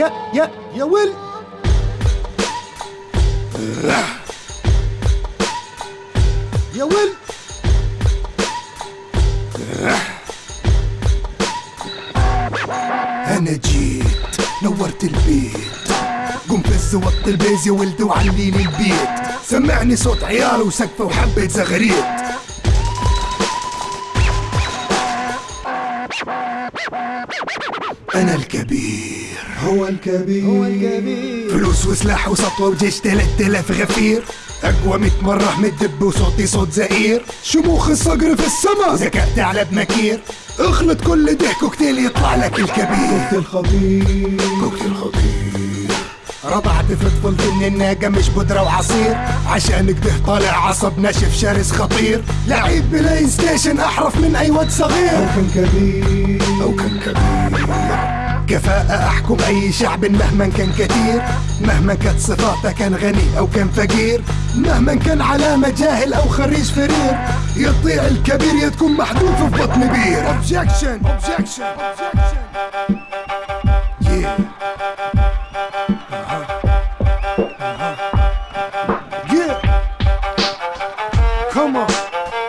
يا يا يا ول يا ول أنا جيت نورت البيت. قم فز وط البيز يا ولد وعلي لي البيت. سمعني صوت عيال وسقفه وحبة زغريت. أنا الكبير. هو الكبير. هو الكبير. فلوس وسلاح وسطوة وجيش تلات الاف غفير. أقوى ميت مرة من الدب وصوتي صوت زئير. شموخ الصقر في السما ذكاء ثعلب مكير أخلط كل ده كوكتيل يطلع لك الكبير. الخطير كوكتيل خطير. رضعت في طفولتي ان الناقة مش بودرة وعصير. عشان كده طالع عصب ناشف شرس خطير. لعيب بلاي ستيشن أحرف من أي واد أو صغير كان كبير. أو كان كبير. كفاءة أحكم أي شعب مهما كان كثير. مهما كانت صفاته كان غني أو كان فقير. مهما كان علامة جاهل أو خريج فرير. يطيع الكبير يا تكون محذوف في بطن بير. Objection objection objection.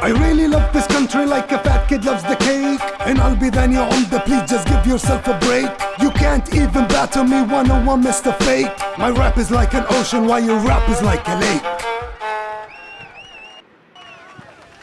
I really love this country like a fat kid loves the cake. And I'll be the new on the please just give yourself a break. You can't even battle me one on one, Mr. Fake. My rap is like an ocean while your rap is like a lake.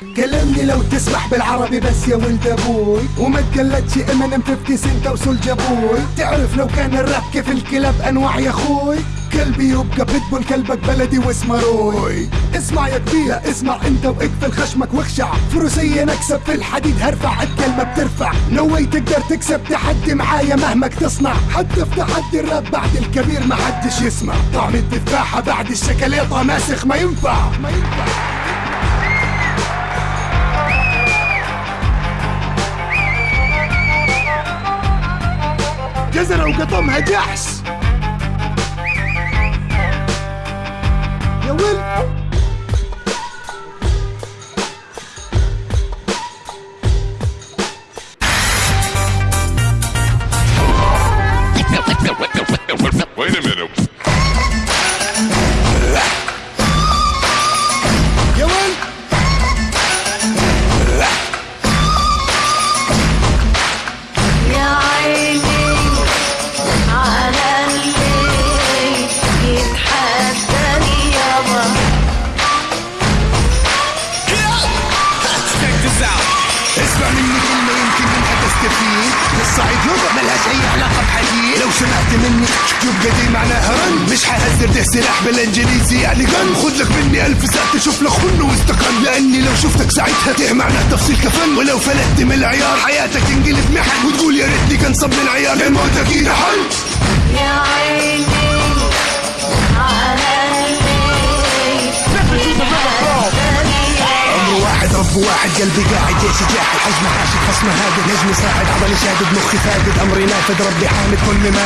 كلمني لو تسمح بالعربي بس يا ولد أبوي. وما تقلدش امينيم 50 سنت وسولجا بوي تعرف لو كان الراب كيف الكلاب أنواع يا أخوي؟ كلبي يبقى pit bull كلبك بلدي واسمه روي اسمع يا كبير اسمع أنت واقفل خشمك واخشع. فروسية نكسب في الحديد هرفع الكلمة بترفع. no way تقدر تكسب تحدي معايا مهما تصنع. حتى في تحدي الراب بعد الكبير ما حدش يسمع. طعم التفاحة بعد الشكليطة ماسخ ما ينفع. ما ينفع. جزرة وقطمها جحش يا ول تستفيد الصعيد لغة ملهاش أي علاقة بحديد لو سمعت مني يبقى دي معناها رن مش حهزر ده سلاح بالانجليزي يعني جن خد لك مني ألف ساعة تشوف لك خن واستقن لأني لو شفتك ساعتها ده معناه تفصيل كفن ولو فلت من العيار حياتك تنقلب محن. وتقول يا. ريتني كان صب العيار الموت أكيد حل واحد قلبي قاعد جيش جاحد حجم حاشد خصم هادد نجمي صاعد عضلي شادد مخي فاقد. أمري نافذ ربي حامد. كل ما